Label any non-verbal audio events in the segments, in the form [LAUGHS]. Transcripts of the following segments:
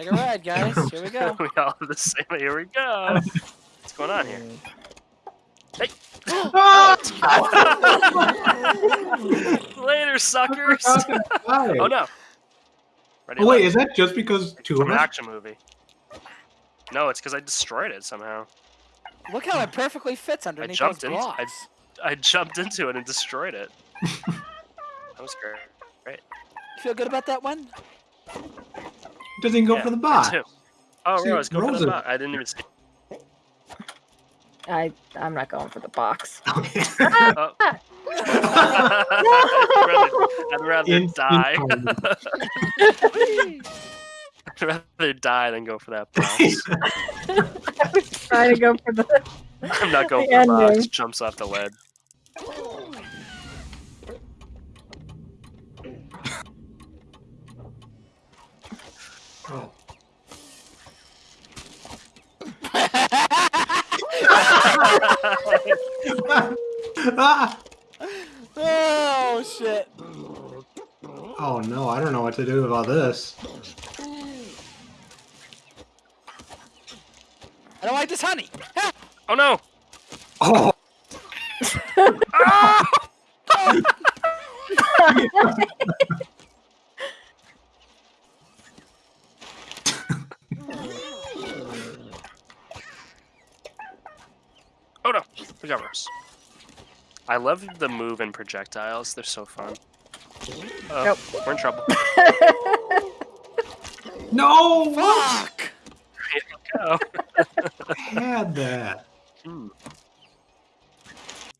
Take a ride, guys. [LAUGHS] Here we go. we all have the same. Here we go. What's going on here? Hey. [GASPS] Oh, ah! [LAUGHS] Later, suckers. oh no. Ready Oh wait, left. is that just because two From of an us? action movie. No, it's because I destroyed it somehow. Look how it perfectly fits underneath jumped those in- I- blocks. I jumped into it and destroyed it. [LAUGHS] that was great. You feel good about that one? Doesn't go Yeah, for the me box. too. Oh, See, Rose, go for the is- box. I didn't even see. I I'm not going for the box. [LAUGHS] Oh. oh. [LAUGHS] I'd rather, I'd rather In- in die. time. [LAUGHS] I'd rather die than go for that box. Trying to go for the. I'm not going The for the box. Jumps off the ledge. Oh. Ah! [LAUGHS] Oh shit! Oh no, I don't know what to do about this. I don't like this honey. Ah! Oh no! Oh! Oh [LAUGHS] [LAUGHS] no! Got Rose. I love the move and projectiles. They're so fun. Uh, Nope. We're in trouble. [LAUGHS] No! What? Fuck! Here we go. I had that. Hmm.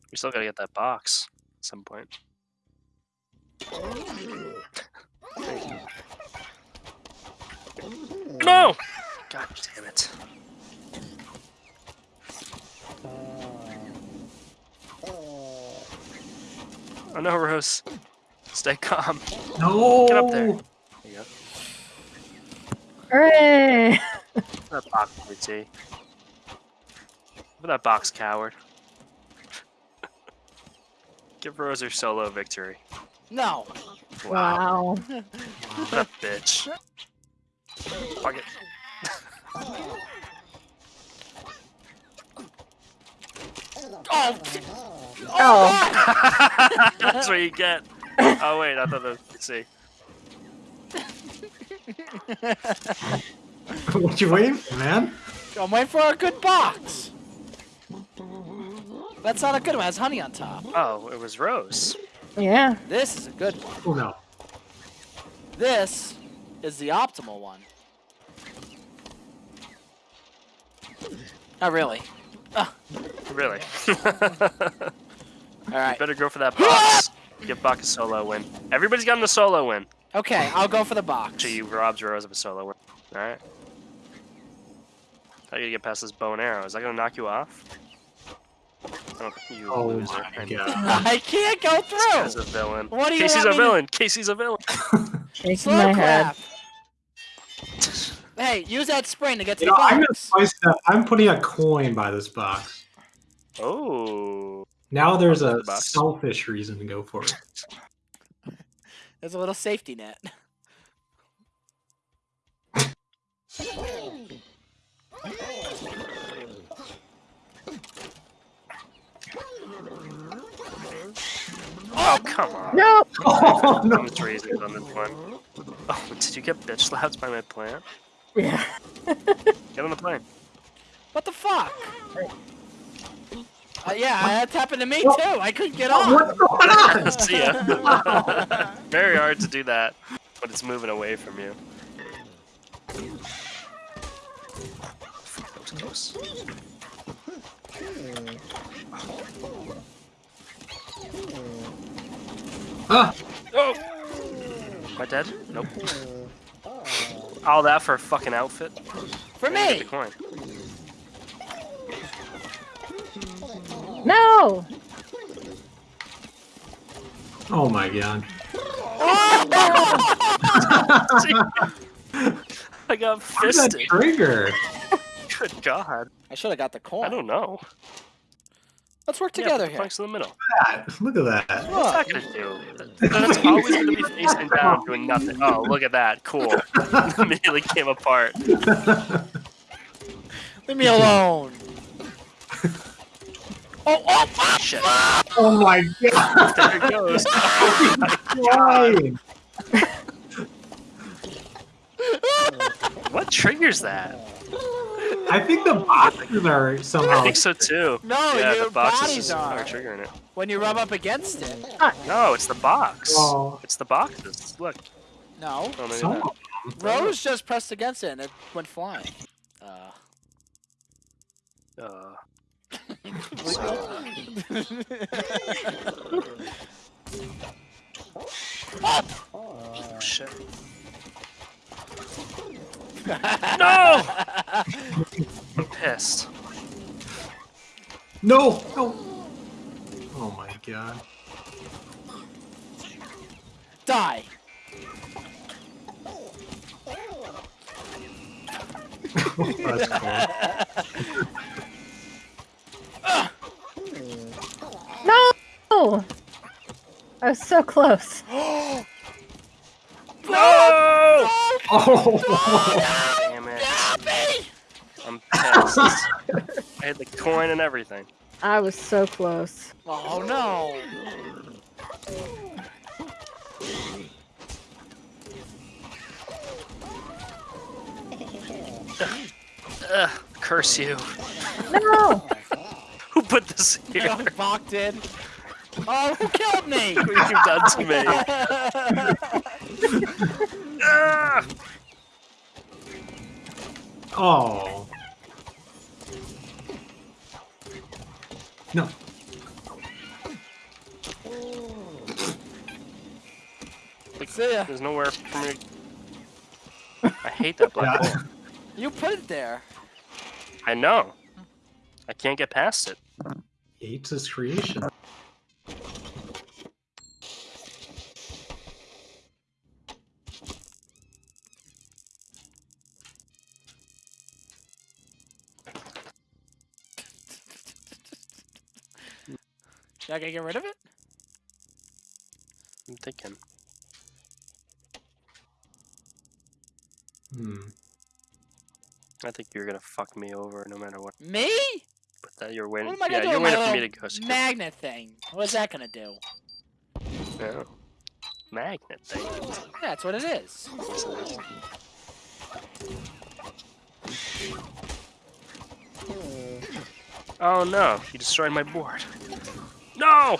We still gotta get that box at some point. [LAUGHS] No! God damn it. Oh no, Rose. Stay calm. No! Get up there. There you go. Hooray! That box, RT. Look at that box, coward. [LAUGHS] Give Rose her solo victory. No. Wow. What a bitch. Fuck it. [LAUGHS] Oh. Oh. oh. [LAUGHS] That's what you get. [LAUGHS] Oh wait, I thought that. Let's see. [LAUGHS] what you waiting for, man? I'm waiting for a good box. That's not a good one. It has honey on top. Oh, it was Rose. Yeah. This is a good one. Oh no. This is the optimal one. Not really. Ah. Really. All right. Better go for that [LAUGHS] box. Give Buck a solo win. Everybody's gotten a solo win. Okay, I'll go for the box. So you robbed Rose of a solo win. Alright. How you get past this bow and arrow? Is that gonna knock you off? I you Oh loser. my god. [LAUGHS] I can't go This guy's a villain. What do you Casey's a me to- villain. Casey's a villain. [LAUGHS] Shaking Slow my head. Hey, use that spring to get to You the know, I'm gonna box. spice that. I'm putting a coin by this box. Oh. Now there's a The selfish reason to go for it. [LAUGHS] There's a little safety net. Oh, come on. No. Oh [LAUGHS] no! I'm just raising on this one. Oh, did you get bitch slapped by my plant? Yeah. [LAUGHS] Get on the plane. What the fuck? Uh, yeah, that's happened to me too. I couldn't get on. What's going on? See ya. [LAUGHS] Very hard to do that when it's moving away from you. Fuck, that was close. Ah! Oh! Am I dead? Nope. All that for a fucking outfit? For me. the coin. No. Oh my god. [LAUGHS] I got Where's that trigger? [LAUGHS] Good God. I should have got the coin. I don't know. Let's work Yeah, together put the here. planks in the middle. that. Look at that. What's that gonna do? That's always gonna be [LAUGHS] facing down, doing nothing. Oh, look at that. Cool. Immediately came apart. Leave me alone. Oh, oh, fuck! Shit. oh my god. There it goes. [LAUGHS] Flying. What triggers that? I think the boxes are somehow. I think so too. No, yeah, your the boxes bodies is- are. triggering it. When you rub up against it. No, it's the box. Oh. It's the boxes. Look. No. Oh, maybe Some not. of Rose just pressed against it and it went flying. Uh. Uh, oh, shit. No! I'm pissed. No. No. Oh my god. Die. [LAUGHS] That's cool. No! I was so close. [GASPS] No! Oh. Damn it. Help me! I'm pissed. I had the coin and everything. I was so close. Oh no. Ugh, curse you. No! [LAUGHS] Who put this here? Bach did. Oh, who killed me? [LAUGHS] What have you done to me? Ah! [LAUGHS] Oh. No. Like, See ya. There's nowhere for me. to- [LAUGHS] I hate that black hole. You put it there. I know. I can't get past it. He hates his creation. Should I get rid of it? I'm thinking. Hmm. I think you're gonna fuck me over no matter what. Me? But that you're waiting. What am I yeah, gonna do you're waiting for me to go. so magnet thing? What's that gonna do? can- No. Magnet thing. Yeah, that's what it is. It is. Oh no! You destroyed my board. No!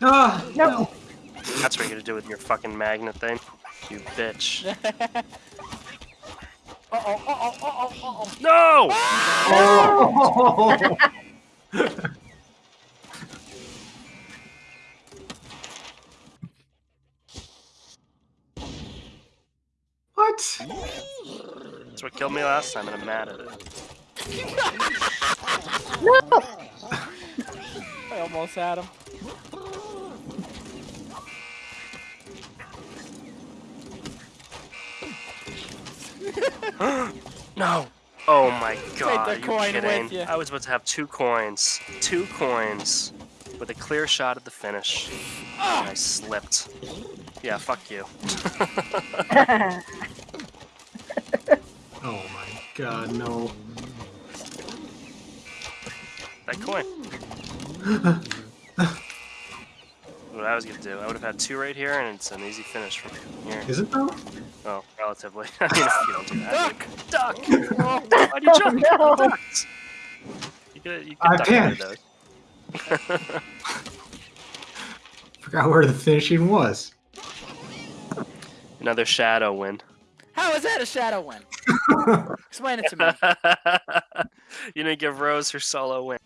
Ah. No. That's what you're gonna do with your fucking magnet thing. You bitch. [LAUGHS] uh [LAUGHS] oh, uh oh, uh oh, uh oh. No! Oh. That's what killed me last time, and I'm mad at it. No! [LAUGHS] I almost had him. [GASPS] No! Oh my god, the are you coin with kidding? I was about to have two coins. Two coins. With a clear shot at the finish. Ah! And I slipped. Yeah, fuck you. [LAUGHS] [LAUGHS] Oh my god, no. That coin. [LAUGHS] what I was gonna do, I would have had two right here, and it's an easy finish from here. Is it though? Oh, relatively. [LAUGHS] I mean, if you don't do that. Duck! Duck! Oh, [LAUGHS] Why'd you oh, jump? no. You. You could, you could I duck can't. under those. Forgot where the finishing was. Another shadow win. how is that a shadow win? [LAUGHS] Explain it to me. [LAUGHS] you didn't give Rose her solo win.